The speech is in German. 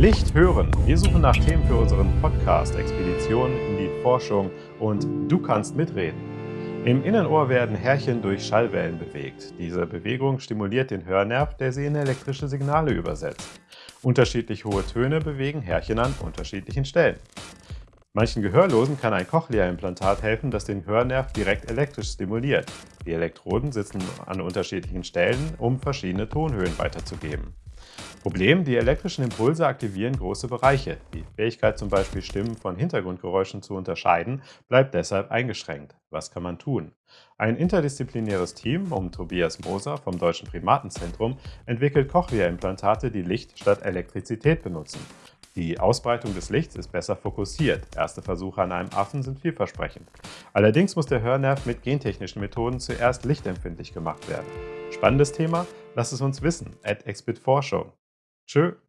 Licht hören. Wir suchen nach Themen für unseren Podcast Expeditionen in die Forschung und du kannst mitreden. Im Innenohr werden Härchen durch Schallwellen bewegt. Diese Bewegung stimuliert den Hörnerv, der sie in elektrische Signale übersetzt. Unterschiedlich hohe Töne bewegen Härchen an unterschiedlichen Stellen. Manchen Gehörlosen kann ein Cochlea-Implantat helfen, das den Hörnerv direkt elektrisch stimuliert. Die Elektroden sitzen an unterschiedlichen Stellen, um verschiedene Tonhöhen weiterzugeben. Problem, die elektrischen Impulse aktivieren große Bereiche. Die Fähigkeit zum Beispiel Stimmen von Hintergrundgeräuschen zu unterscheiden, bleibt deshalb eingeschränkt. Was kann man tun? Ein interdisziplinäres Team um Tobias Moser vom Deutschen Primatenzentrum entwickelt Cochlea-Implantate, die Licht statt Elektrizität benutzen. Die Ausbreitung des Lichts ist besser fokussiert. Erste Versuche an einem Affen sind vielversprechend. Allerdings muss der Hörnerv mit gentechnischen Methoden zuerst lichtempfindlich gemacht werden. Spannendes Thema? Lass es uns wissen. At Expit Forschung. Tschö.